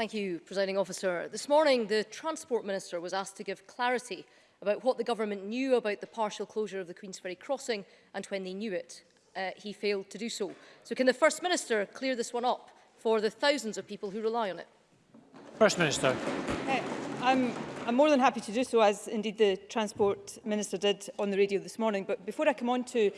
Thank you, Presiding Officer. This morning, the Transport Minister was asked to give clarity about what the government knew about the partial closure of the Queen's crossing and when they knew it. Uh, he failed to do so. So can the First Minister clear this one up for the thousands of people who rely on it? First Minister. Uh, I'm, I'm more than happy to do so, as indeed the Transport Minister did on the radio this morning. But before I come on to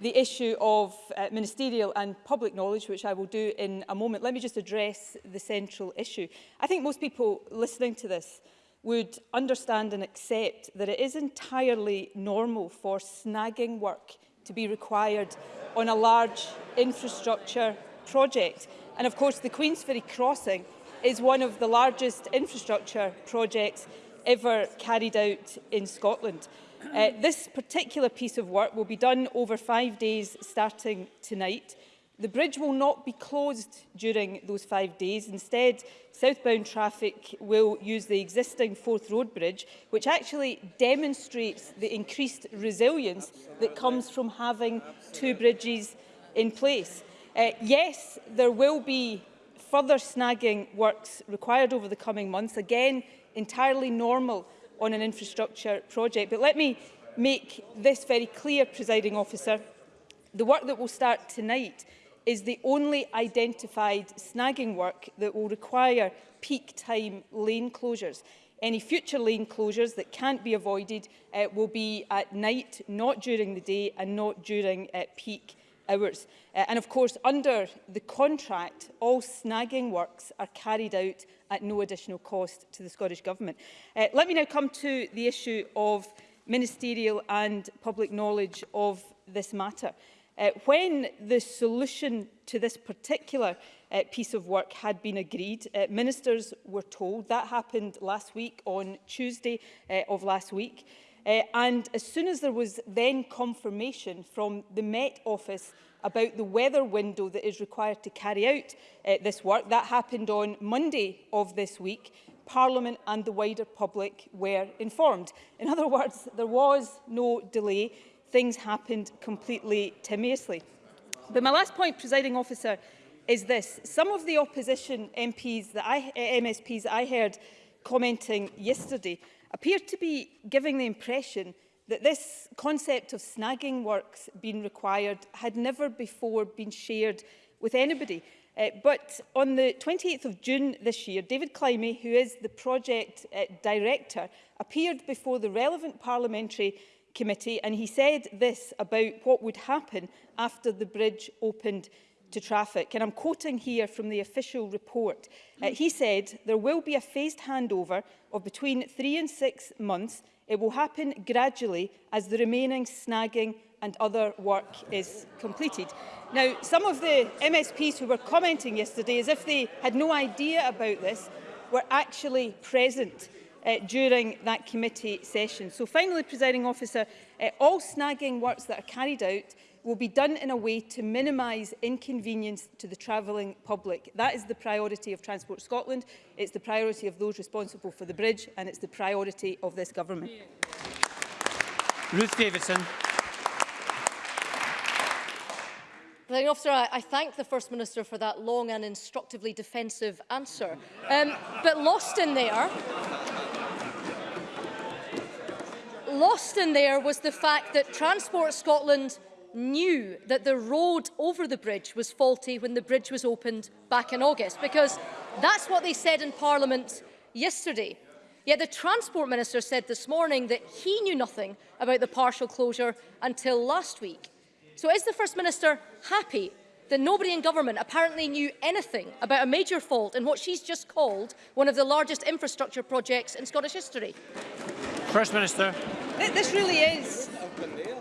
the issue of uh, ministerial and public knowledge, which I will do in a moment, let me just address the central issue. I think most people listening to this would understand and accept that it is entirely normal for snagging work to be required on a large infrastructure project. And of course, the Queensferry Crossing is one of the largest infrastructure projects ever carried out in Scotland. Uh, this particular piece of work will be done over five days starting tonight. The bridge will not be closed during those five days. Instead, southbound traffic will use the existing Fourth Road Bridge, which actually demonstrates the increased resilience Absolutely. that comes from having Absolutely. two bridges in place. Uh, yes, there will be further snagging works required over the coming months, again, entirely normal on an infrastructure project. But let me make this very clear, presiding officer. The work that will start tonight is the only identified snagging work that will require peak time lane closures. Any future lane closures that can't be avoided uh, will be at night, not during the day and not during uh, peak hours. Uh, and of course, under the contract, all snagging works are carried out at no additional cost to the Scottish Government. Uh, let me now come to the issue of ministerial and public knowledge of this matter. Uh, when the solution to this particular uh, piece of work had been agreed, uh, ministers were told, that happened last week on Tuesday uh, of last week, Uh, and as soon as there was then confirmation from the Met Office about the weather window that is required to carry out uh, this work, that happened on Monday of this week, Parliament and the wider public were informed. In other words, there was no delay. Things happened completely timiously. But my last point, presiding officer, is this. Some of the opposition MPs that I, MSPs that I heard commenting yesterday appeared to be giving the impression that this concept of snagging works being required had never before been shared with anybody. Uh, but on the 28th of June this year, David Climey, who is the project uh, director, appeared before the relevant parliamentary committee and he said this about what would happen after the bridge opened to traffic. And I'm quoting here from the official report. Uh, he said, there will be a phased handover of between three and six months. It will happen gradually as the remaining snagging and other work is completed. Now, some of the MSPs who were commenting yesterday, as if they had no idea about this, were actually present uh, during that committee session. So finally, presiding officer, uh, all snagging works that are carried out will be done in a way to minimise inconvenience to the travelling public. That is the priority of Transport Scotland, it's the priority of those responsible for the bridge and it's the priority of this government. Ruth Davidson. Presiding officer, I thank the First Minister for that long and instructively defensive answer. Um, but lost in there lost in there was the fact that Transport Scotland knew that the road over the bridge was faulty when the bridge was opened back in August, because that's what they said in Parliament yesterday. Yet the Transport Minister said this morning that he knew nothing about the partial closure until last week. So is the First Minister happy that nobody in government apparently knew anything about a major fault in what she's just called one of the largest infrastructure projects in Scottish history? First Minister. This really is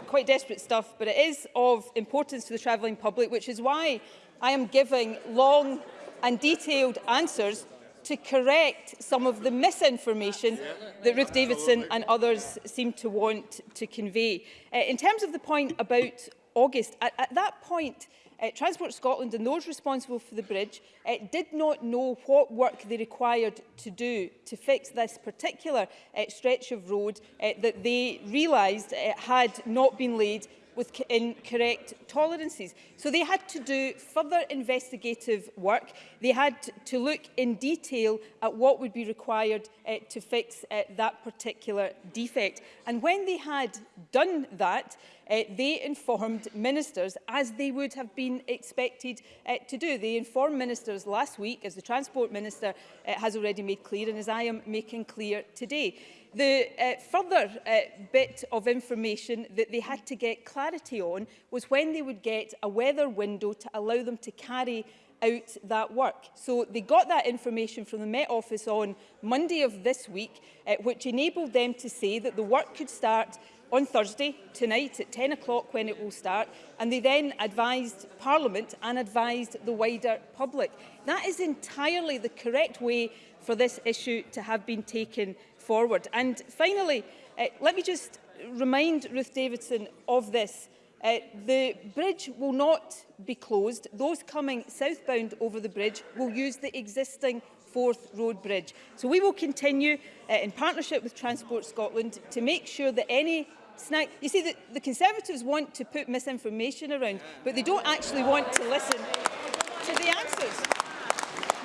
quite desperate stuff, but it is of importance to the travelling public, which is why I am giving long and detailed answers to correct some of the misinformation that Ruth Davidson and others seem to want to convey. Uh, in terms of the point about August, at, at that point, Uh, Transport Scotland and those responsible for the bridge uh, did not know what work they required to do to fix this particular uh, stretch of road uh, that they realised uh, had not been laid with incorrect tolerances. So they had to do further investigative work. They had to look in detail at what would be required uh, to fix uh, that particular defect. And when they had done that, uh, they informed ministers as they would have been expected uh, to do. They informed ministers last week, as the Transport Minister uh, has already made clear and as I am making clear today. The uh, further uh, bit of information that they had to get clarity on was when they would get a weather window to allow them to carry out that work. So they got that information from the Met Office on Monday of this week, uh, which enabled them to say that the work could start on Thursday, tonight at 10 o'clock when it will start, and they then advised Parliament and advised the wider public. That is entirely the correct way for this issue to have been taken forward. And finally, uh, let me just remind Ruth Davidson of this. Uh, the bridge will not be closed. Those coming southbound over the bridge will use the existing Fourth Road Bridge. So we will continue uh, in partnership with Transport Scotland to make sure that any snag. You see, the, the Conservatives want to put misinformation around, but they don't actually want to listen to the answers.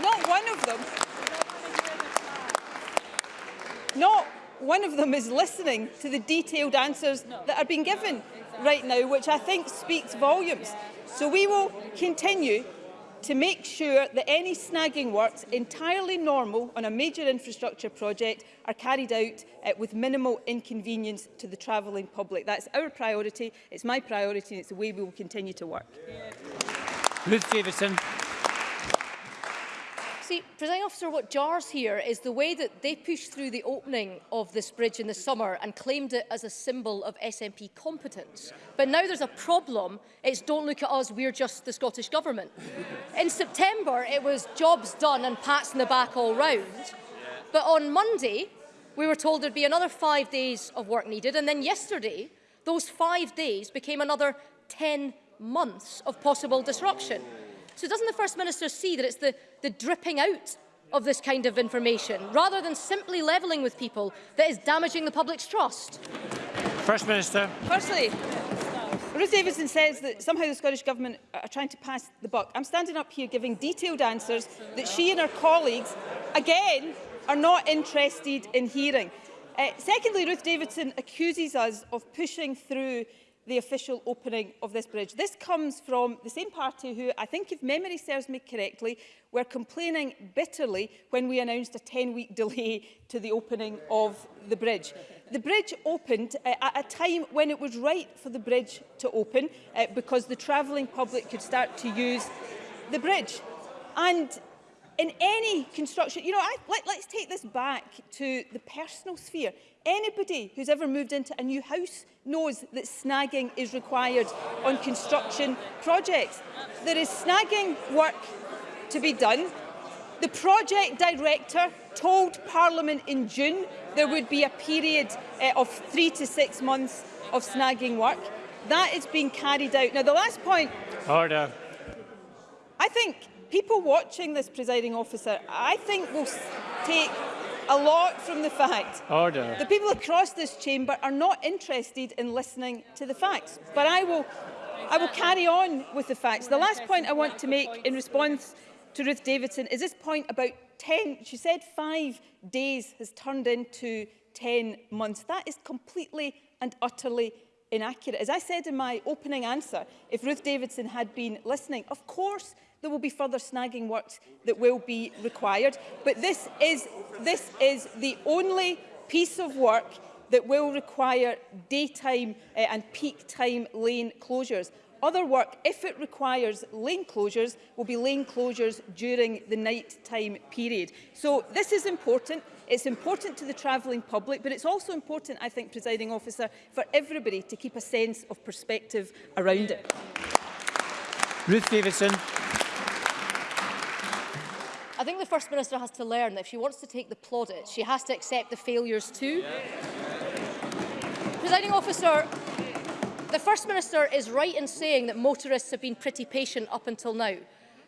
Not one of them. Not one of them is listening to the detailed answers that are being given right now, which I think speaks volumes. So we will continue to make sure that any snagging works entirely normal on a major infrastructure project are carried out uh, with minimal inconvenience to the travelling public. That's our priority, it's my priority and it's the way we will continue to work. Yeah. Ruth Davidson. See, Presiding Officer, what jars here is the way that they pushed through the opening of this bridge in the summer and claimed it as a symbol of SNP competence. But now there's a problem. It's don't look at us, we're just the Scottish Government. In September, it was jobs done and pats in the back all round. But on Monday, we were told there'd be another five days of work needed. And then yesterday, those five days became another 10 months of possible disruption. So doesn't the First Minister see that it's the, the dripping out of this kind of information, rather than simply levelling with people, that is damaging the public's trust? First Minister. Firstly, Ruth Davidson says that somehow the Scottish Government are trying to pass the buck. I'm standing up here giving detailed answers that she and her colleagues, again, are not interested in hearing. Uh, secondly, Ruth Davidson accuses us of pushing through the official opening of this bridge. This comes from the same party who, I think if memory serves me correctly, were complaining bitterly when we announced a 10-week delay to the opening of the bridge. The bridge opened uh, at a time when it was right for the bridge to open uh, because the travelling public could start to use the bridge. And in any construction, you know, I, let, let's take this back to the personal sphere. Anybody who's ever moved into a new house knows that snagging is required on construction projects. There is snagging work to be done. The project director told Parliament in June there would be a period uh, of three to six months of snagging work. That is being carried out. Now, the last point... Order. I think people watching this, presiding officer, I think will take a lot from the fact Order. the people across this chamber are not interested in listening to the facts. But I will, I will carry on with the facts. The last point I want to make in response to Ruth Davidson is this point about 10, she said five days has turned into 10 months. That is completely and utterly inaccurate. As I said in my opening answer, if Ruth Davidson had been listening, of course There will be further snagging works that will be required. But this is, this is the only piece of work that will require daytime uh, and peak time lane closures. Other work, if it requires lane closures, will be lane closures during the night-time period. So this is important. It's important to the travelling public, but it's also important, I think, presiding officer, for everybody to keep a sense of perspective around it. Ruth Davidson think the First Minister has to learn that if she wants to take the plaudits, she has to accept the failures too. Yeah. Presiding officer, the First Minister is right in saying that motorists have been pretty patient up until now.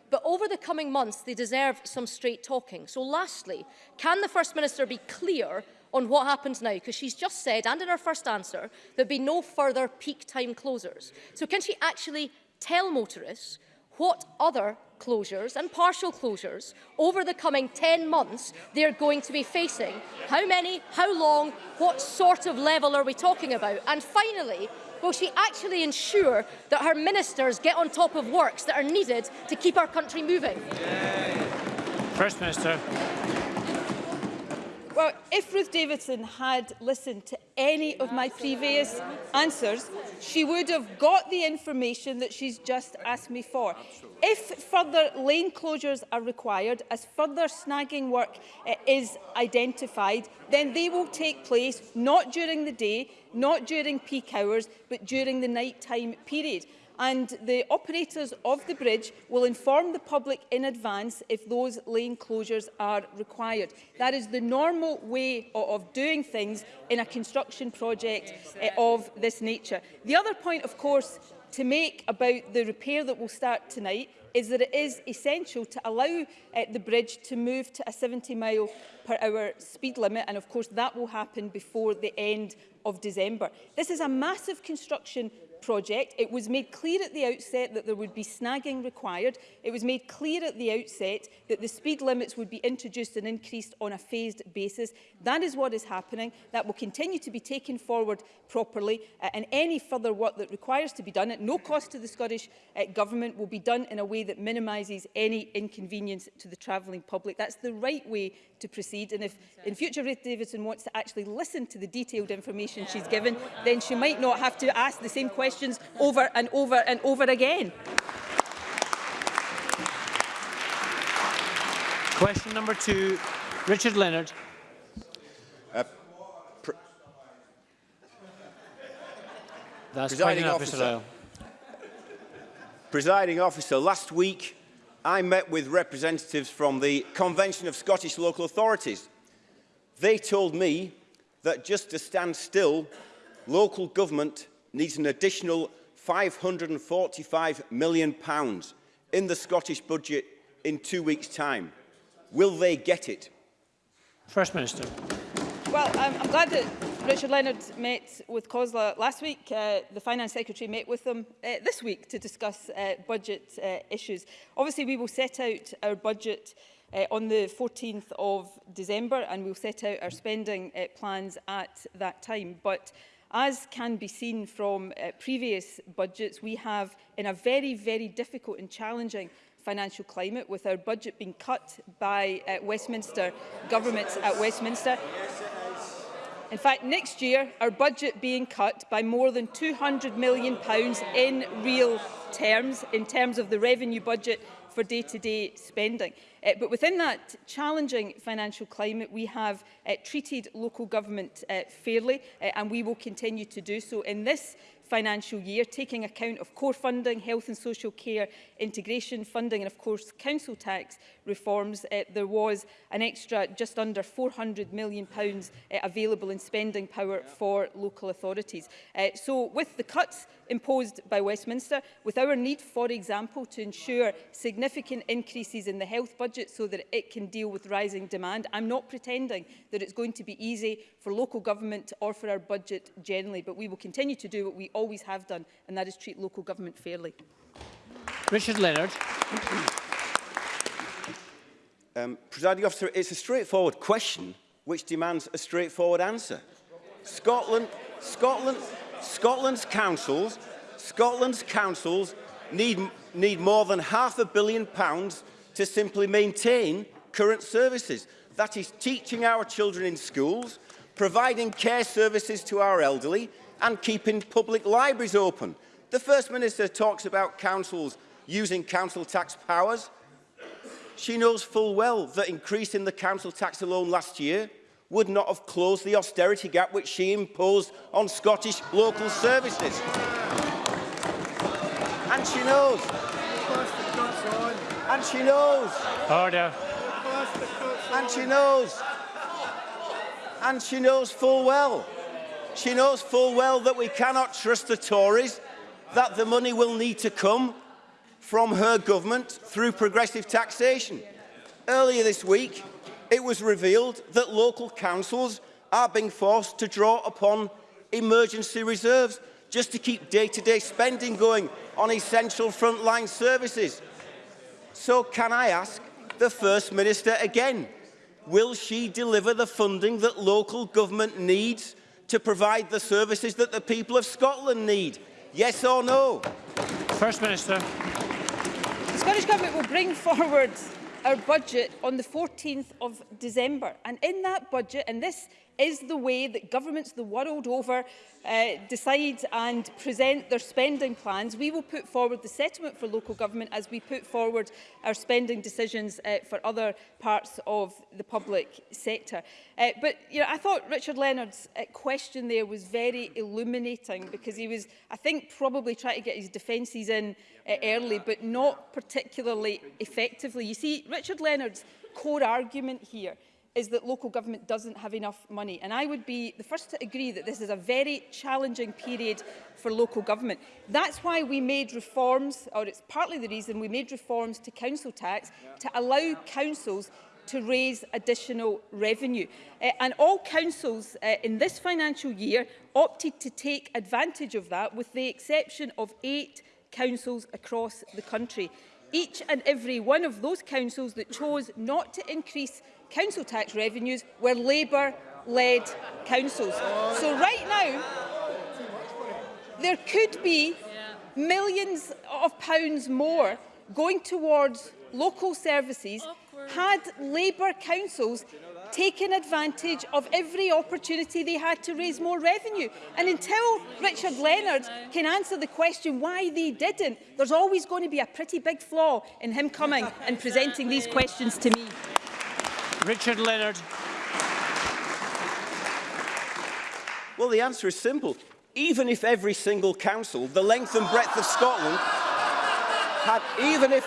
But over the coming months, they deserve some straight talking. So lastly, can the First Minister be clear on what happens now because she's just said and in her first answer there'll be no further peak time closers so can she actually tell motorists what other closures and partial closures over the coming 10 months they're going to be facing. How many, how long, what sort of level are we talking about? And finally, will she actually ensure that her ministers get on top of works that are needed to keep our country moving? First Minister. Well, if Ruth Davidson had listened to any of my previous answers, she would have got the information that she's just asked me for. If further lane closures are required, as further snagging work uh, is identified, then they will take place not during the day, not during peak hours, but during the night-time period and the operators of the bridge will inform the public in advance if those lane closures are required. That is the normal way of doing things in a construction project eh, of this nature. The other point, of course, to make about the repair that will start tonight is that it is essential to allow uh, the bridge to move to a 70 mile per hour speed limit and of course that will happen before the end of December. This is a massive construction project. It was made clear at the outset that there would be snagging required. It was made clear at the outset that the speed limits would be introduced and increased on a phased basis. That is what is happening. That will continue to be taken forward properly uh, and any further work that requires to be done at no cost to the Scottish uh, Government will be done in a way that minimises any inconvenience to the travelling public. That's the right way to proceed and if in future Ruth Davidson wants to actually listen to the detailed information she's given then she might not have to ask the same question questions over and over and over again. Question number two, Richard Leonard. Uh, That's presiding officer. Officer. presiding officer, last week I met with representatives from the Convention of Scottish Local Authorities. They told me that just to stand still, local government needs an additional £545 million in the Scottish budget in two weeks' time. Will they get it? First Minister. Well, I'm, I'm glad that Richard Leonard met with COSLA last week. Uh, the Finance Secretary met with them uh, this week to discuss uh, budget uh, issues. Obviously, we will set out our budget uh, on the 14th of December and we'll set out our spending uh, plans at that time. But As can be seen from uh, previous budgets, we have in a very, very difficult and challenging financial climate with our budget being cut by uh, Westminster governments at Westminster. In fact, next year, our budget being cut by more than £200 million in real terms, in terms of the revenue budget for day-to-day -day spending. Uh, but within that challenging financial climate, we have uh, treated local government uh, fairly, uh, and we will continue to do so. In this financial year, taking account of core funding, health and social care, integration funding and of course council tax, reforms, uh, there was an extra just under £400 million pounds, uh, available in spending power yeah. for local authorities. Uh, so with the cuts imposed by Westminster, with our need, for example, to ensure significant increases in the health budget so that it can deal with rising demand, I'm not pretending that it's going to be easy for local government or for our budget generally, but we will continue to do what we always have done, and that is treat local government fairly. Richard Leonard. Um, presiding officer, it's a straightforward question which demands a straightforward answer. Scotland, Scotland, Scotland's councils, Scotland's councils need, need more than half a billion pounds to simply maintain current services. That is teaching our children in schools, providing care services to our elderly and keeping public libraries open. The First Minister talks about councils using council tax powers. She knows full well that increasing the council tax alone last year would not have closed the austerity gap which she imposed on Scottish local services. And she knows. And she knows. Order. And she knows. And she knows full well. She knows full well that we cannot trust the Tories, that the money will need to come from her government through progressive taxation. Earlier this week, it was revealed that local councils are being forced to draw upon emergency reserves just to keep day-to-day -day spending going on essential frontline services. So can I ask the First Minister again, will she deliver the funding that local government needs to provide the services that the people of Scotland need? Yes or no? First Minister. Scottish Government will bring forward our budget on the 14th of December. And in that budget, and this is the way that governments the world over uh, decide and present their spending plans. We will put forward the settlement for local government as we put forward our spending decisions uh, for other parts of the public sector. Uh, but you know, I thought Richard Leonard's uh, question there was very illuminating because he was, I think, probably trying to get his defences in uh, early, but not particularly effectively. You see, Richard Leonard's core argument here is that local government doesn't have enough money. And I would be the first to agree that this is a very challenging period for local government. That's why we made reforms, or it's partly the reason we made reforms to council tax yeah. to allow yeah. councils to raise additional revenue. Uh, and all councils uh, in this financial year opted to take advantage of that with the exception of eight councils across the country. Each and every one of those councils that chose not to increase council tax revenues were Labour-led councils. So right now, there could be millions of pounds more going towards local services had Labour councils taken advantage of every opportunity they had to raise more revenue. And until Richard Leonard can answer the question why they didn't, there's always going to be a pretty big flaw in him coming and presenting these questions to me. Richard Leonard. Well, the answer is simple. Even if every single council, the length and breadth of Scotland, had, even if,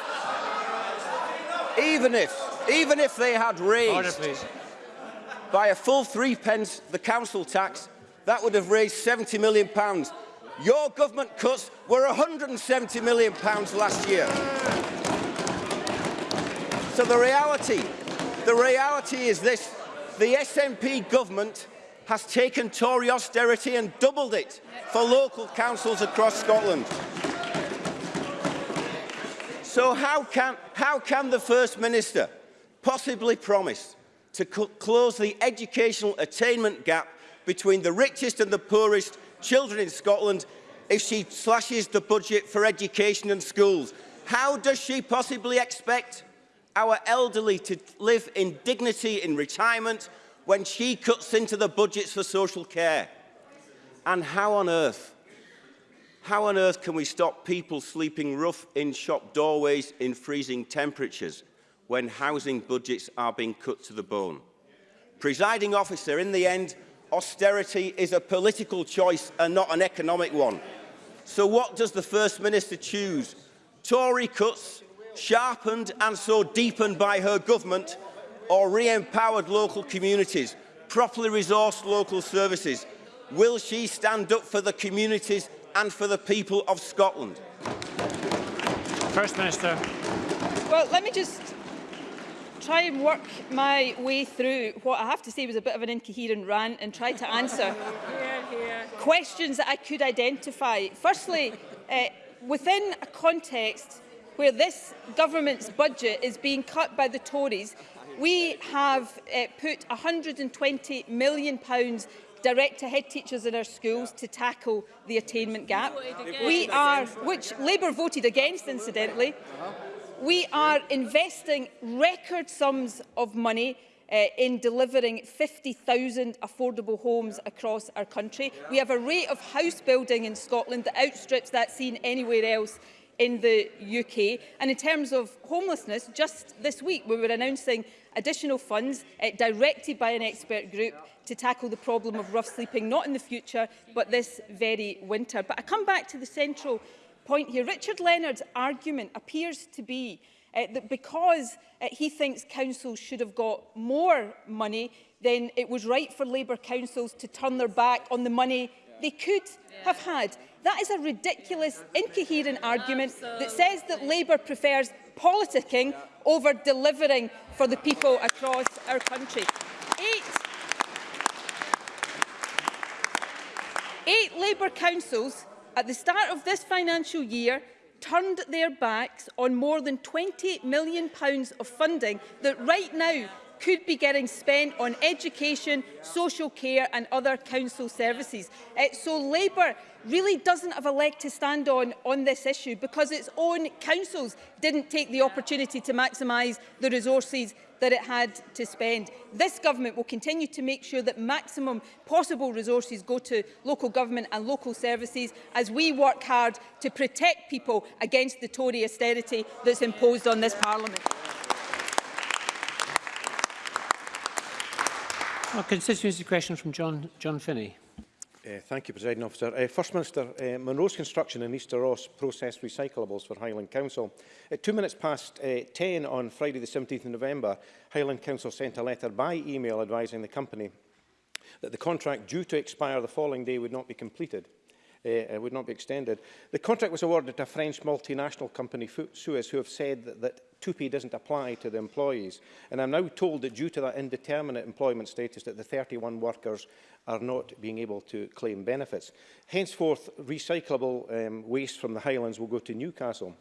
even if, even if they had raised Order, by a full three pence the council tax, that would have raised 70 million pounds. Your government cuts were 170 million pounds last year. So the reality The reality is this. The SNP government has taken Tory austerity and doubled it for local councils across Scotland. So how can, how can the First Minister possibly promise to close the educational attainment gap between the richest and the poorest children in Scotland if she slashes the budget for education and schools? How does she possibly expect our elderly to live in dignity in retirement when she cuts into the budgets for social care. And how on earth, how on earth can we stop people sleeping rough in shop doorways in freezing temperatures when housing budgets are being cut to the bone? Presiding officer, in the end, austerity is a political choice and not an economic one. So what does the First Minister choose? Tory cuts sharpened and so deepened by her government or re-empowered local communities, properly resourced local services? Will she stand up for the communities and for the people of Scotland? First Minister. Well, let me just try and work my way through what I have to say was a bit of an incoherent rant and try to answer questions that I could identify. Firstly, uh, within a context where this government's budget is being cut by the Tories, we have uh, put £120 million pounds direct to head teachers in our schools yeah. to tackle the attainment gap. We are, which Labour voted against incidentally, we are investing record sums of money uh, in delivering 50,000 affordable homes across our country. We have a rate of house building in Scotland that outstrips that seen anywhere else in the UK. And in terms of homelessness, just this week we were announcing additional funds uh, directed by an expert group to tackle the problem of rough sleeping, not in the future, but this very winter. But I come back to the central point here. Richard Leonard's argument appears to be uh, that because uh, he thinks councils should have got more money, then it was right for Labour councils to turn their back on the money they could yeah. have had. That is a ridiculous, incoherent argument that says that Labour prefers politicking over delivering for the people across our country. Eight Eight Labour councils at the start of this financial year turned their backs on more than £20 million pounds of funding that right now could be getting spent on education, social care and other council services. Uh, so Labour really doesn't have a leg to stand on on this issue because its own councils didn't take the opportunity to maximise the resources that it had to spend. This government will continue to make sure that maximum possible resources go to local government and local services as we work hard to protect people against the Tory austerity that's imposed on this parliament. Our constituency question from John, John Finney. Uh, thank you, President Officer. Uh, First Minister, uh, Monroe's construction in Easter Ross processed recyclables for Highland Council. At two minutes past uh, 10 on Friday the 17th of November, Highland Council sent a letter by email advising the company that the contract due to expire the following day would not be completed uh, would not be extended. The contract was awarded to a French multinational company, Suez, who have said that, that TUPI doesn't apply to the employees. And I'm now told that due to that indeterminate employment status that the 31 workers are not being able to claim benefits. Henceforth, recyclable um, waste from the Highlands will go to Newcastle.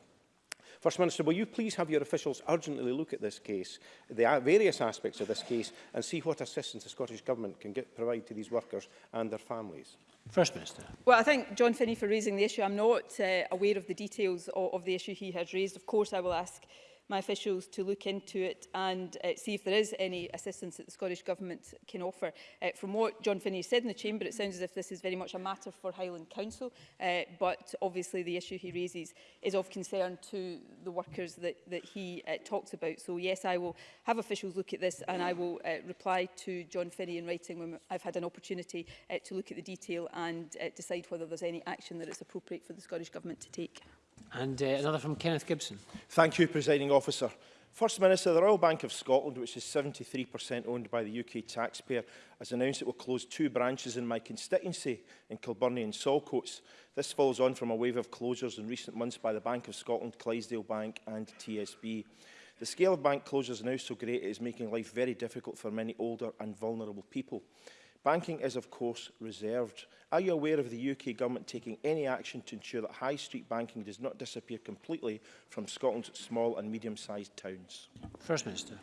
First Minister, will you please have your officials urgently look at this case, the uh, various aspects of this case, and see what assistance the Scottish Government can get, provide to these workers and their families? First Minister. Well, I thank John Finney for raising the issue. I'm not uh, aware of the details of, of the issue he has raised. Of course, I will ask my officials to look into it and uh, see if there is any assistance that the Scottish Government can offer. Uh, from what John Finney said in the Chamber, it sounds as if this is very much a matter for Highland Council, uh, but obviously the issue he raises is of concern to the workers that, that he uh, talks about. So yes, I will have officials look at this and I will uh, reply to John Finney in writing when I've had an opportunity uh, to look at the detail and uh, decide whether there's any action that it's appropriate for the Scottish Government to take. And uh, another from Kenneth Gibson. Thank you, Presiding Officer. First Minister, the Royal Bank of Scotland, which is 73% owned by the UK taxpayer, has announced it will close two branches in my constituency, in Kilburnie and Solcoats. This follows on from a wave of closures in recent months by the Bank of Scotland, Clydesdale Bank and TSB. The scale of bank closures now so great it is making life very difficult for many older and vulnerable people. Banking is, of course, reserved. Are you aware of the UK Government taking any action to ensure that high street banking does not disappear completely from Scotland's small and medium-sized towns? First Minister.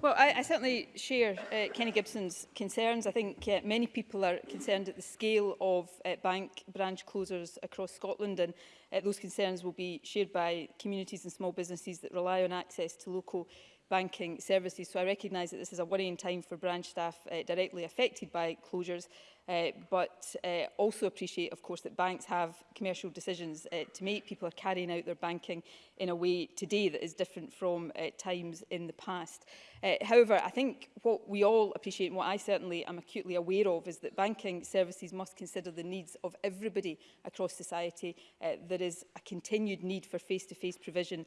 Well, I, I certainly share uh, Kenny Gibson's concerns. I think uh, many people are concerned at the scale of uh, bank branch closures across Scotland and uh, those concerns will be shared by communities and small businesses that rely on access to local banking services. So I recognise that this is a worrying time for branch staff uh, directly affected by closures Uh, but uh, also appreciate, of course, that banks have commercial decisions uh, to make. People are carrying out their banking in a way today that is different from uh, times in the past. Uh, however, I think what we all appreciate and what I certainly am acutely aware of is that banking services must consider the needs of everybody across society. Uh, there is a continued need for face-to-face -face provision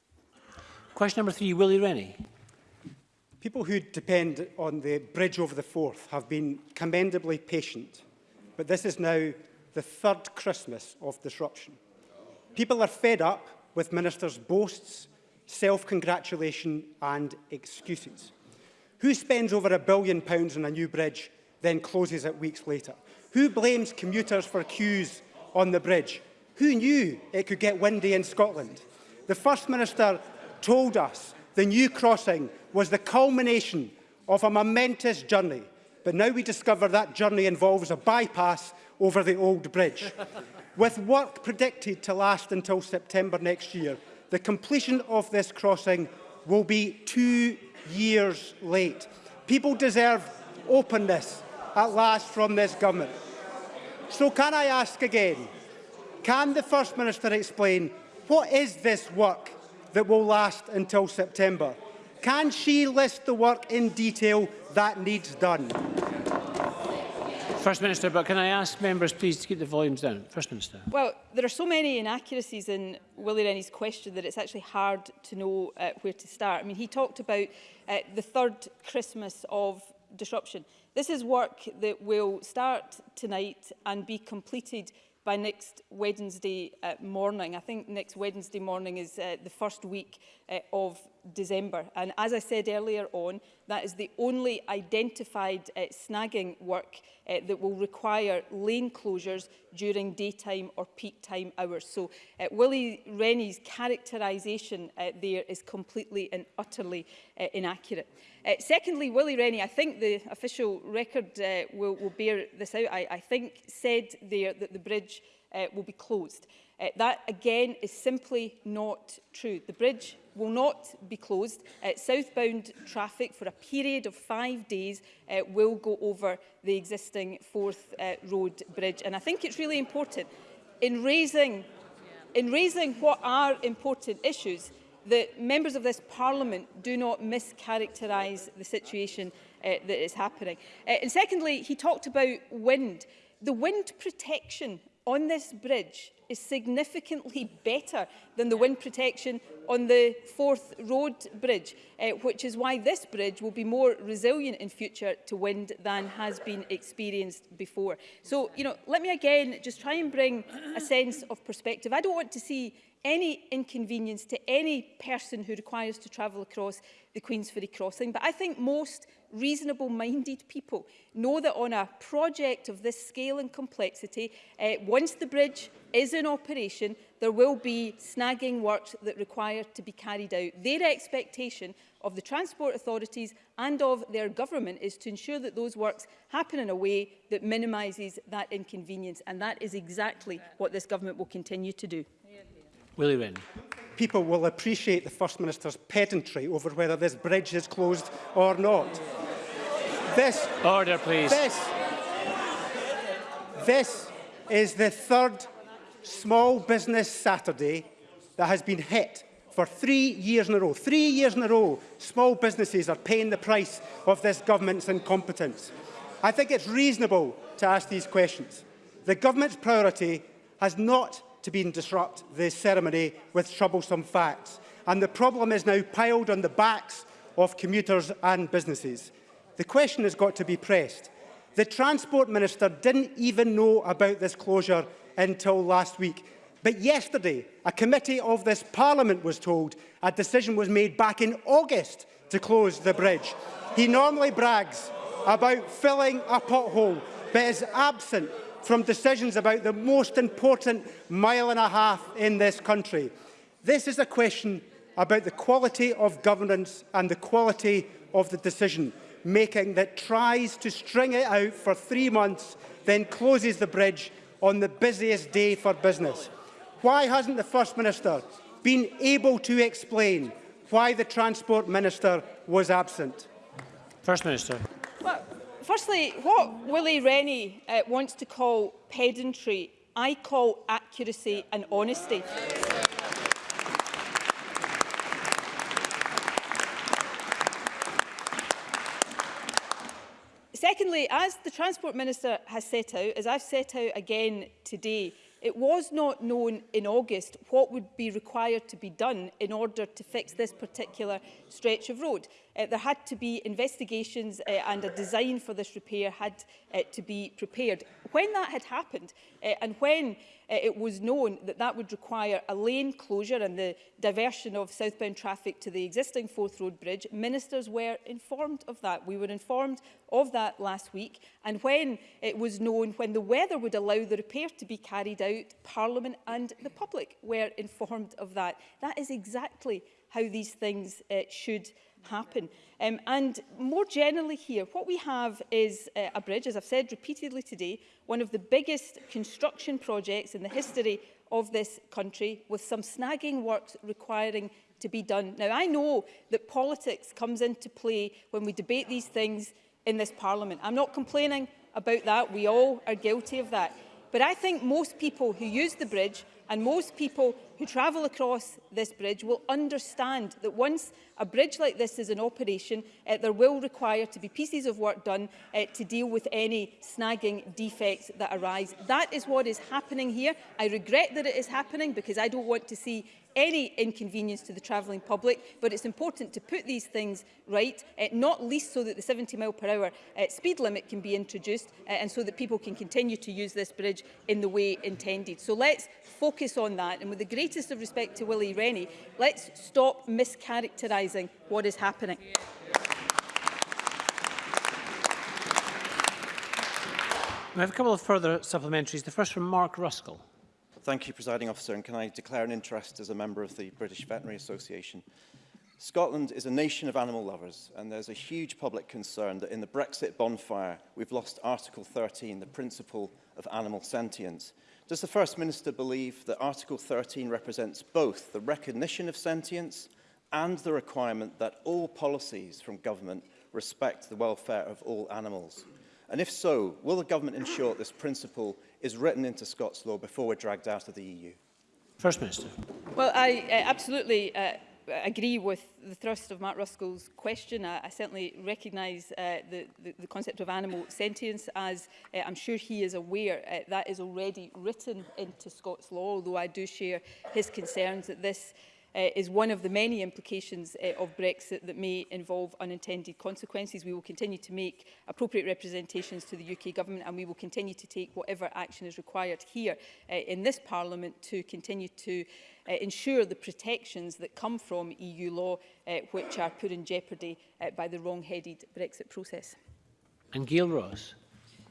Question number three, Willie Rennie. People who depend on the bridge over the Forth have been commendably patient but this is now the third Christmas of disruption. People are fed up with ministers' boasts, self-congratulation and excuses. Who spends over a billion pounds on a new bridge, then closes it weeks later? Who blames commuters for queues on the bridge? Who knew it could get windy in Scotland? The First Minister told us the new crossing was the culmination of a momentous journey but now we discover that journey involves a bypass over the old bridge. With work predicted to last until September next year, the completion of this crossing will be two years late. People deserve openness at last from this government. So can I ask again, can the First Minister explain what is this work that will last until September? Can she list the work in detail that needs done. First Minister, but can I ask members please to keep the volumes down? First Minister. Well, there are so many inaccuracies in Willie Rennie's question that it's actually hard to know uh, where to start. I mean, he talked about uh, the third Christmas of disruption. This is work that will start tonight and be completed by next Wednesday uh, morning. I think next Wednesday morning is uh, the first week uh, of December. And as I said earlier on, that is the only identified uh, snagging work uh, that will require lane closures during daytime or peak time hours. So uh, Willie Rennie's characterisation uh, there is completely and utterly uh, inaccurate. Uh, secondly, Willie Rennie, I think the official record uh, will, will bear this out, I, I think, said there that the bridge uh, will be closed. Uh, that, again, is simply not true. The bridge will not be closed. Uh, southbound traffic for a period of five days uh, will go over the existing Fourth uh, Road Bridge. And I think it's really important in raising, in raising what are important issues that members of this parliament do not mischaracterise the situation uh, that is happening. Uh, and secondly, he talked about wind. The wind protection on this bridge is significantly better than the wind protection on the fourth Road Bridge, uh, which is why this bridge will be more resilient in future to wind than has been experienced before. So, you know, let me again just try and bring a sense of perspective. I don't want to see any inconvenience to any person who requires to travel across the Queensferry crossing. But I think most reasonable-minded people know that on a project of this scale and complexity, uh, once the bridge is in operation, there will be snagging works that require to be carried out. Their expectation of the transport authorities and of their government is to ensure that those works happen in a way that minimises that inconvenience, and that is exactly what this government will continue to do. Willie Wren. People will appreciate the First Minister's pedantry over whether this bridge is closed or not. This... Order, please. This... This is the third small business Saturday that has been hit for three years in a row. Three years in a row, small businesses are paying the price of this government's incompetence. I think it's reasonable to ask these questions. The government's priority has not to being disrupt the ceremony with troublesome facts. And the problem is now piled on the backs of commuters and businesses. The question has got to be pressed. The Transport Minister didn't even know about this closure until last week. But yesterday, a committee of this Parliament was told a decision was made back in August to close the bridge. He normally brags about filling a pothole, but is absent from decisions about the most important mile and a half in this country. This is a question about the quality of governance and the quality of the decision making that tries to string it out for three months, then closes the bridge on the busiest day for business. Why hasn't the First Minister been able to explain why the Transport Minister was absent? First Minister firstly, what Willie Rennie uh, wants to call pedantry, I call accuracy and honesty. Secondly, as the Transport Minister has set out, as I've set out again today, It was not known in August what would be required to be done in order to fix this particular stretch of road. Uh, there had to be investigations uh, and a design for this repair had uh, to be prepared. When that had happened uh, and when it was known that that would require a lane closure and the diversion of southbound traffic to the existing Fourth Road Bridge. Ministers were informed of that. We were informed of that last week. And when it was known when the weather would allow the repair to be carried out, Parliament and the public were informed of that. That is exactly how these things uh, should happen. Um, and more generally here, what we have is uh, a bridge, as I've said repeatedly today, one of the biggest construction projects in the history of this country, with some snagging works requiring to be done. Now, I know that politics comes into play when we debate these things in this Parliament. I'm not complaining about that. We all are guilty of that. But I think most people who use the bridge and most people who travel across this bridge will understand that once a bridge like this is in operation, uh, there will require to be pieces of work done uh, to deal with any snagging defects that arise. That is what is happening here. I regret that it is happening because I don't want to see any inconvenience to the travelling public, but it's important to put these things right, uh, not least so that the 70 mile per hour uh, speed limit can be introduced uh, and so that people can continue to use this bridge in the way intended. So let's focus on that and with the greatest of respect to Willie Rennie, let's stop mischaracterising what is happening. We have a couple of further supplementaries. The first from Mark Ruskell. Thank you, Presiding Officer, and can I declare an interest as a member of the British Veterinary Association? Scotland is a nation of animal lovers, and there's a huge public concern that in the Brexit bonfire, we've lost Article 13, the principle of animal sentience. Does the First Minister believe that Article 13 represents both the recognition of sentience and the requirement that all policies from government respect the welfare of all animals? And if so, will the government ensure this principle is written into Scots law before we're dragged out of the EU? First Minister. Well, I uh, absolutely uh, agree with the thrust of Mark Ruskell's question. I, I certainly recognise uh, the, the, the concept of animal sentience as uh, I'm sure he is aware uh, that is already written into Scots law, although I do share his concerns that this uh, is one of the many implications uh, of Brexit that may involve unintended consequences. We will continue to make appropriate representations to the UK Government and we will continue to take whatever action is required here uh, in this Parliament to continue to uh, ensure the protections that come from EU law uh, which are put in jeopardy uh, by the wrong-headed Brexit process. And Gail Ross.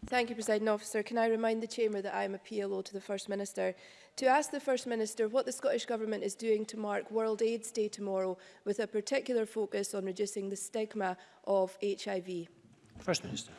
Thank you, President Officer. Can I remind the Chamber that I am a PLO to the First Minister to ask the First Minister what the Scottish Government is doing to mark World AIDS Day tomorrow with a particular focus on reducing the stigma of HIV. First Minister.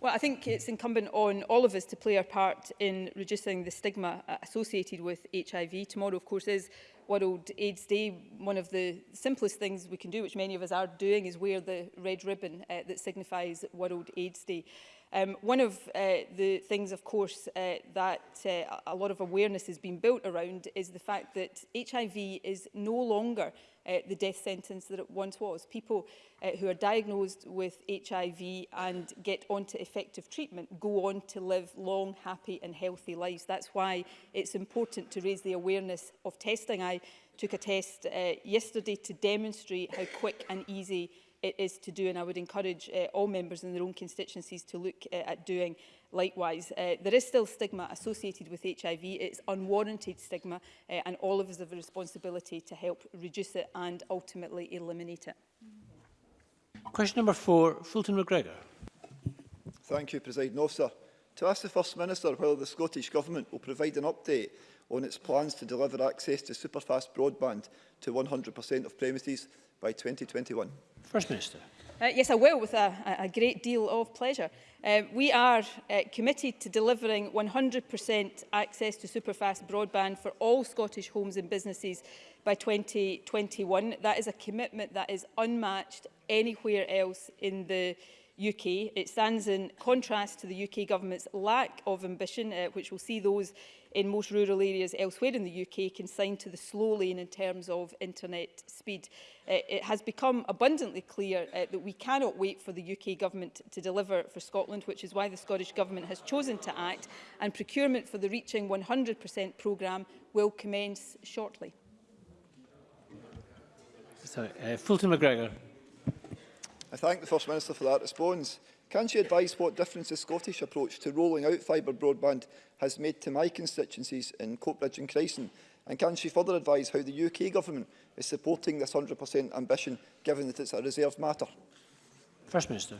Well, I think it's incumbent on all of us to play our part in reducing the stigma uh, associated with HIV. Tomorrow, of course, is World AIDS Day. One of the simplest things we can do, which many of us are doing, is wear the red ribbon uh, that signifies World AIDS Day. Um, one of uh, the things, of course, uh, that uh, a lot of awareness has been built around is the fact that HIV is no longer uh, the death sentence that it once was. People uh, who are diagnosed with HIV and get onto effective treatment go on to live long, happy and healthy lives. That's why it's important to raise the awareness of testing. I took a test uh, yesterday to demonstrate how quick and easy it is to do and I would encourage uh, all members in their own constituencies to look uh, at doing likewise. Uh, there is still stigma associated with HIV. It's unwarranted stigma uh, and all of us have a responsibility to help reduce it and ultimately eliminate it. Question number four, Fulton McGregor. Thank you, President Officer to ask the First Minister whether the Scottish Government will provide an update on its plans to deliver access to superfast broadband to 100% of premises by 2021? First Minister. Uh, yes, I will, with a, a great deal of pleasure. Uh, we are uh, committed to delivering 100% access to superfast broadband for all Scottish homes and businesses by 2021. That is a commitment that is unmatched anywhere else in the UK. It stands in contrast to the UK government's lack of ambition, uh, which will see those in most rural areas elsewhere in the UK consigned to the slow lane in terms of internet speed. Uh, it has become abundantly clear uh, that we cannot wait for the UK government to deliver for Scotland, which is why the Scottish government has chosen to act, and procurement for the Reaching 100% programme will commence shortly. Sorry, uh, Fulton McGregor. I thank the First Minister for that response. Can she advise what difference the Scottish approach to rolling out fibre broadband has made to my constituencies in Coatbridge and Crescent? And can she further advise how the UK Government is supporting this 100% ambition, given that it's a reserved matter? First Minister.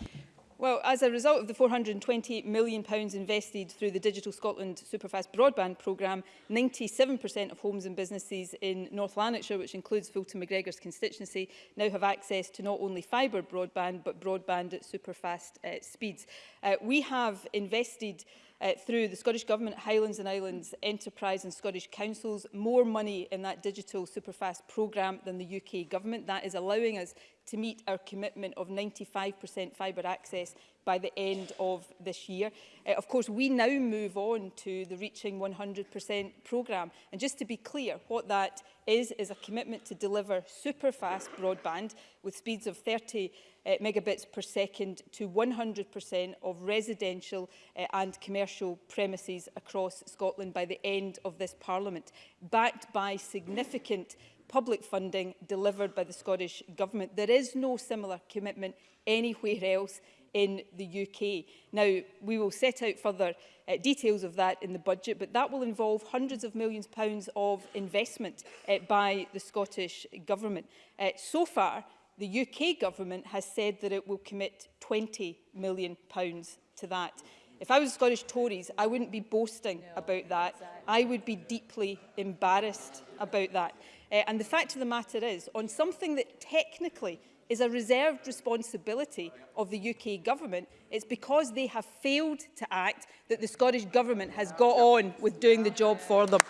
Well, as a result of the £428 million invested through the Digital Scotland Superfast Broadband programme, 97% of homes and businesses in North Lanarkshire, which includes Fulton McGregor's constituency, now have access to not only fibre broadband, but broadband at superfast uh, speeds. Uh, we have invested uh, through the Scottish Government, Highlands and Islands Enterprise and Scottish Councils, more money in that digital superfast programme than the UK Government. That is allowing us to meet our commitment of 95% fibre access by the end of this year. Uh, of course, we now move on to the Reaching 100% programme. And just to be clear, what that is, is a commitment to deliver super-fast broadband with speeds of 30 uh, megabits per second to 100% of residential uh, and commercial premises across Scotland by the end of this Parliament, backed by significant public funding delivered by the Scottish Government. There is no similar commitment anywhere else in the UK. Now, we will set out further uh, details of that in the budget, but that will involve hundreds of millions of pounds of investment uh, by the Scottish Government. Uh, so far, the UK Government has said that it will commit £20 million pounds to that. If I was Scottish Tories, I wouldn't be boasting no, about that. Exactly. I would be deeply embarrassed about that. Uh, and the fact of the matter is, on something that technically is a reserved responsibility of the UK government. It's because they have failed to act that the Scottish government has got on with doing the job for them.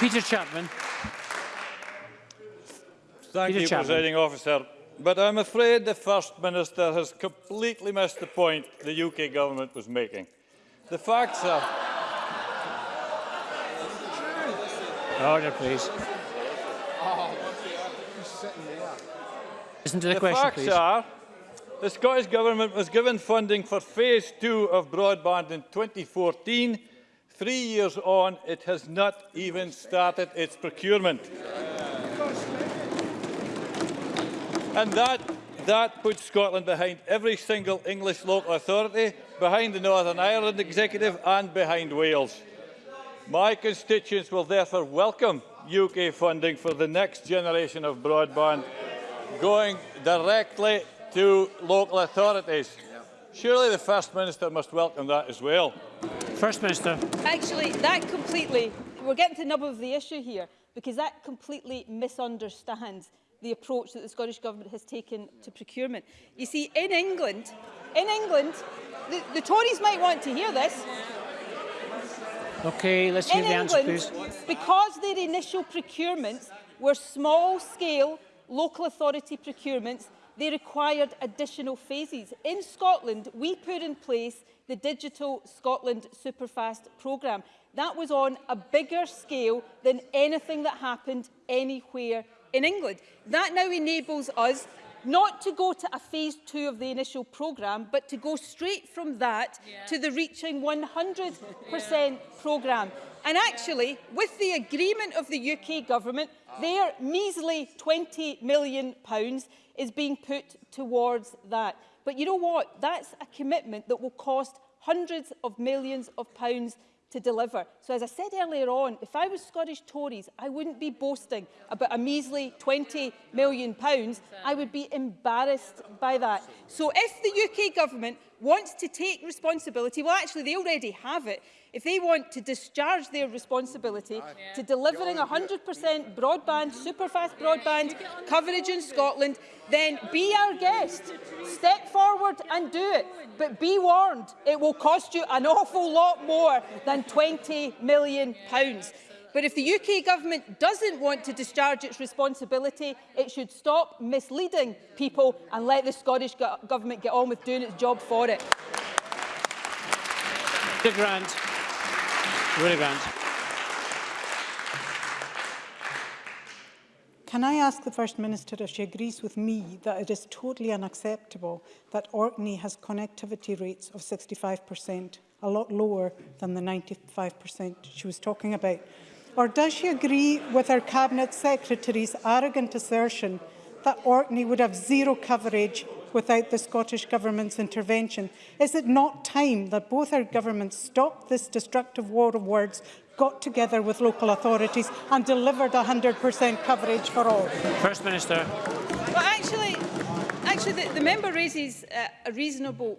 Peter Chapman. Thank Peter you, Chapman. Presiding Officer. But I'm afraid the First Minister has completely missed the point the UK government was making. The facts are... Order, please. Listen to the, the question, facts please. Are the Scottish Government was given funding for phase two of broadband in 2014. Three years on, it has not even started its procurement. And that, that puts Scotland behind every single English local authority, behind the Northern Ireland Executive and behind Wales. My constituents will therefore welcome UK funding for the next generation of broadband going directly to local authorities. Surely the First Minister must welcome that as well. First Minister. Actually, that completely, we're getting to the nub of the issue here, because that completely misunderstands the approach that the Scottish Government has taken to procurement. You see, in England, in England, the, the Tories might want to hear this, Okay, let's hear in the England, answer, please. Because their initial procurements were small-scale local authority procurements, they required additional phases. In Scotland, we put in place the Digital Scotland Superfast programme. That was on a bigger scale than anything that happened anywhere in England. That now enables us not to go to a phase two of the initial programme, but to go straight from that yeah. to the reaching 100% yeah. programme. And actually, yeah. with the agreement of the UK government, oh. their measly £20 million is being put towards that. But you know what? That's a commitment that will cost hundreds of millions of pounds to deliver. So as I said earlier on, if I was Scottish Tories, I wouldn't be boasting about a measly 20 million. Pounds. I would be embarrassed by that. So if the UK government wants to take responsibility, well actually they already have it, If they want to discharge their responsibility yeah. to delivering 100% broadband, superfast broadband coverage in Scotland, then be our guest. Step forward and do it. But be warned, it will cost you an awful lot more than 20 million. Pounds. But if the UK government doesn't want to discharge its responsibility, it should stop misleading people and let the Scottish go government get on with doing its job for it. Grant. Really Can I ask the First Minister if she agrees with me that it is totally unacceptable that Orkney has connectivity rates of 65%, a lot lower than the 95% she was talking about? Or does she agree with her Cabinet Secretary's arrogant assertion that Orkney would have zero coverage without the Scottish Government's intervention. Is it not time that both our governments stopped this destructive war of words, got together with local authorities and delivered 100% coverage for all? First Minister. Well, actually, actually the, the member raises uh, a reasonable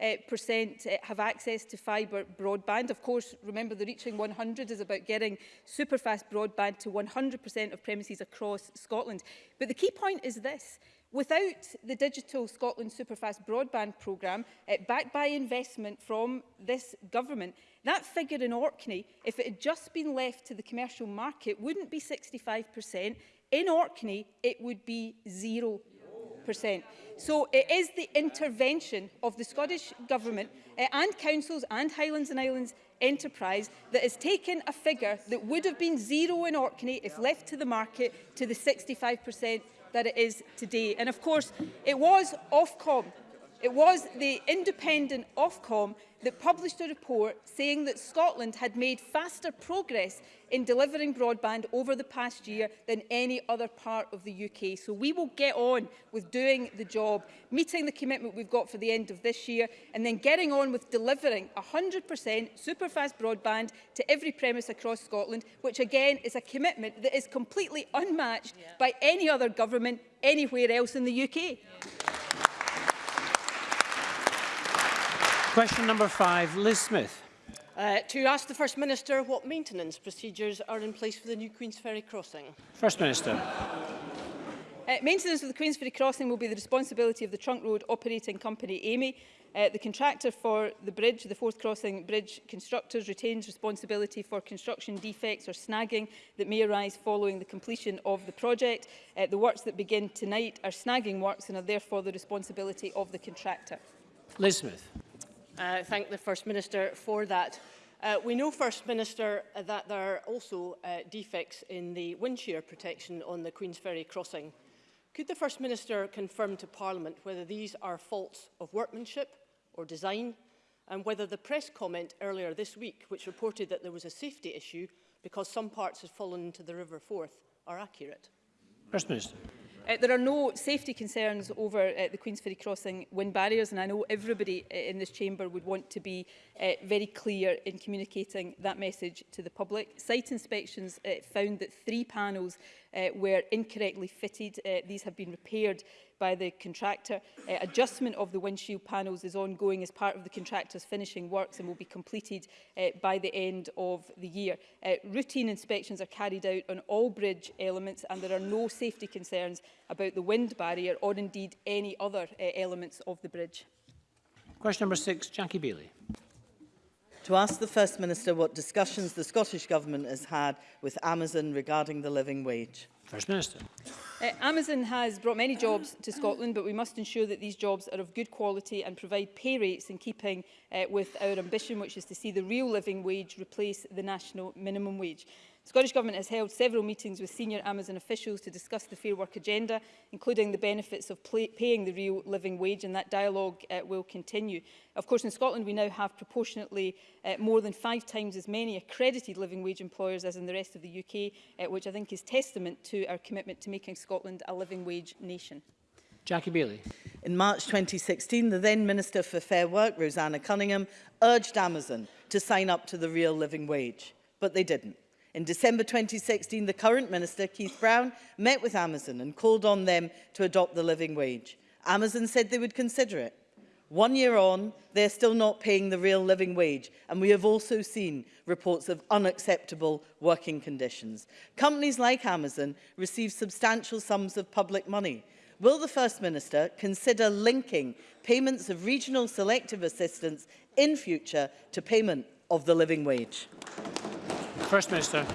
uh, percent, uh, have access to fibre broadband. Of course, remember the Reaching 100 is about getting superfast broadband to 100% of premises across Scotland. But the key point is this. Without the Digital Scotland Superfast Broadband Programme, uh, backed by investment from this government, that figure in Orkney, if it had just been left to the commercial market, wouldn't be 65%. In Orkney, it would be 0%. So it is the intervention of the Scottish Government uh, and councils and Highlands and Islands enterprise that has taken a figure that would have been zero in Orkney if left to the market to the 65% that it is today. And of course, it was Ofcom It was the independent Ofcom that published a report saying that Scotland had made faster progress in delivering broadband over the past year than any other part of the UK. So we will get on with doing the job, meeting the commitment we've got for the end of this year, and then getting on with delivering 100% superfast broadband to every premise across Scotland, which again is a commitment that is completely unmatched yeah. by any other government anywhere else in the UK. Yeah. Question number five, Liz Smith. Uh, to ask the First Minister what maintenance procedures are in place for the new Queen's Ferry crossing. First Minister. Uh, maintenance of the Queen's Ferry crossing will be the responsibility of the trunk road operating company AMI. Uh, the contractor for the bridge, the fourth crossing bridge constructors, retains responsibility for construction defects or snagging that may arise following the completion of the project. Uh, the works that begin tonight are snagging works and are therefore the responsibility of the contractor. Liz Smith uh, thank the First Minister for that. Uh, we know, First Minister, uh, that there are also uh, defects in the wind shear protection on the Queen's Ferry crossing. Could the First Minister confirm to Parliament whether these are faults of workmanship or design, and whether the press comment earlier this week, which reported that there was a safety issue because some parts had fallen into the River Forth, are accurate? First Minister. Uh, there are no safety concerns over uh, the Queen's Ferry Crossing wind barriers and I know everybody uh, in this chamber would want to be uh, very clear in communicating that message to the public. Site inspections uh, found that three panels uh, were incorrectly fitted. Uh, these have been repaired by the contractor. Uh, adjustment of the windshield panels is ongoing as part of the contractor's finishing works and will be completed uh, by the end of the year. Uh, routine inspections are carried out on all bridge elements and there are no safety concerns about the wind barrier or indeed any other uh, elements of the bridge. Question number six, Jackie Bailey. To ask the First Minister what discussions the Scottish Government has had with Amazon regarding the living wage. First Minister. Uh, Amazon has brought many jobs to Scotland, but we must ensure that these jobs are of good quality and provide pay rates in keeping uh, with our ambition, which is to see the real living wage replace the national minimum wage. The Scottish Government has held several meetings with senior Amazon officials to discuss the Fair Work agenda, including the benefits of play, paying the real living wage, and that dialogue uh, will continue. Of course, in Scotland, we now have proportionately uh, more than five times as many accredited living wage employers as in the rest of the UK, uh, which I think is testament to our commitment to making Scotland a living wage nation. Jackie Bailey. In March 2016, the then Minister for Fair Work, Rosanna Cunningham, urged Amazon to sign up to the real living wage, but they didn't. In December 2016, the current minister, Keith Brown, met with Amazon and called on them to adopt the living wage. Amazon said they would consider it. One year on, they're still not paying the real living wage, and we have also seen reports of unacceptable working conditions. Companies like Amazon receive substantial sums of public money. Will the First Minister consider linking payments of regional selective assistance in future to payment of the living wage? First Minister.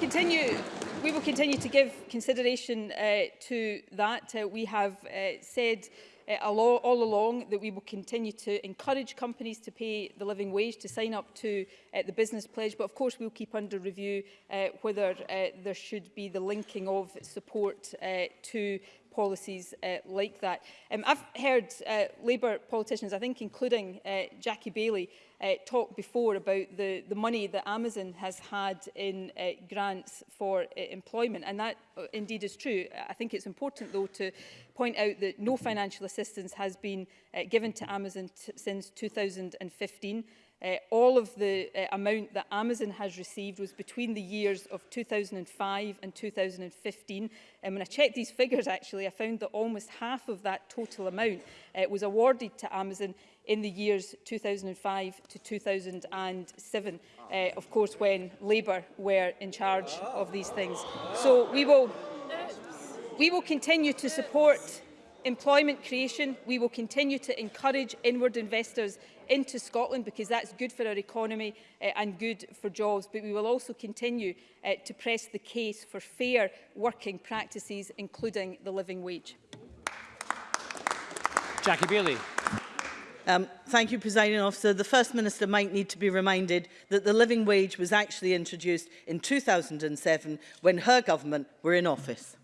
Continue. We will continue to give consideration uh, to that. Uh, we have uh, said uh, all along that we will continue to encourage companies to pay the living wage, to sign up to uh, the business pledge, but of course we'll keep under review uh, whether uh, there should be the linking of support uh, to policies uh, like that. Um, I've heard uh, Labour politicians, I think including uh, Jackie Bailey, uh, talk before about the, the money that Amazon has had in uh, grants for uh, employment. And that uh, indeed is true. I think it's important, though, to point out that no financial assistance has been uh, given to Amazon since 2015. Uh, all of the uh, amount that Amazon has received was between the years of 2005 and 2015. And when I checked these figures, actually, I found that almost half of that total amount uh, was awarded to Amazon in the years 2005 to 2007, uh, of course, when Labour were in charge of these things. So we will, we will continue to support Employment creation, we will continue to encourage inward investors into Scotland because that's good for our economy uh, and good for jobs, but we will also continue uh, to press the case for fair working practices, including the living wage. Jackie Bailey. Um, thank you, Presiding Officer. The First Minister might need to be reminded that the living wage was actually introduced in 2007 when her government were in office.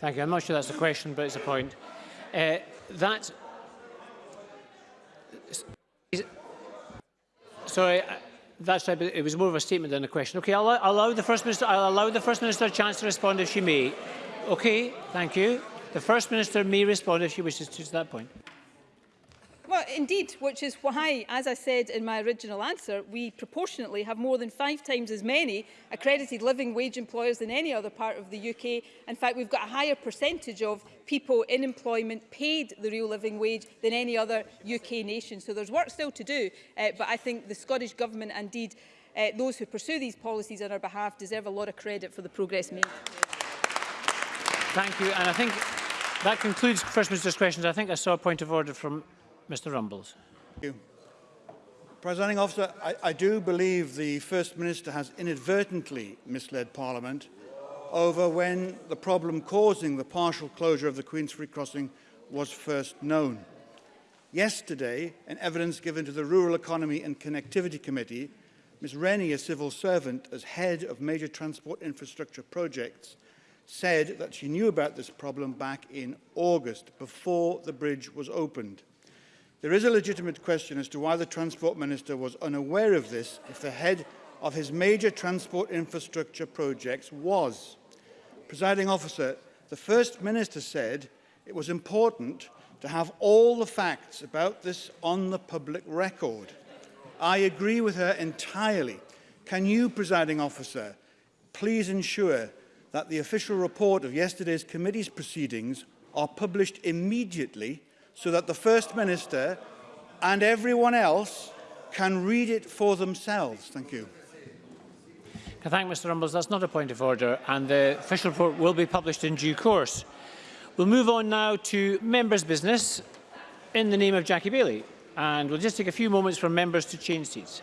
Thank you. I'm not sure that's a question, but it's a point. Uh, that. Sorry, uh, that's right, but it was more of a statement than a question. Okay, I'll, I'll allow the First Minister. I'll allow the First Minister a chance to respond if she may. Okay, thank you. The First Minister may respond if she wishes to, to that point indeed, which is why, as I said in my original answer, we proportionately have more than five times as many accredited living wage employers than any other part of the UK. In fact, we've got a higher percentage of people in employment paid the real living wage than any other UK nation. So there's work still to do, uh, but I think the Scottish Government, indeed, uh, those who pursue these policies on our behalf deserve a lot of credit for the progress made. Thank you. And I think that concludes First Minister's questions. I think I saw a point of order from Mr Rumbles. Thank you. Presiding officer, I, I do believe the First Minister has inadvertently misled Parliament over when the problem causing the partial closure of the Queen's Free Crossing was first known. Yesterday, in evidence given to the Rural Economy and Connectivity Committee, Ms Rennie, a civil servant as head of major transport infrastructure projects, said that she knew about this problem back in August, before the bridge was opened. There is a legitimate question as to why the Transport Minister was unaware of this if the head of his major transport infrastructure projects was. Presiding officer, the First Minister said it was important to have all the facts about this on the public record. I agree with her entirely. Can you, presiding officer, please ensure that the official report of yesterday's committee's proceedings are published immediately so that the First Minister and everyone else can read it for themselves. Thank you. I thank Mr Rumbles. That's not a point of order, and the official report will be published in due course. We'll move on now to members' business in the name of Jackie Bailey, and we'll just take a few moments for members to change seats.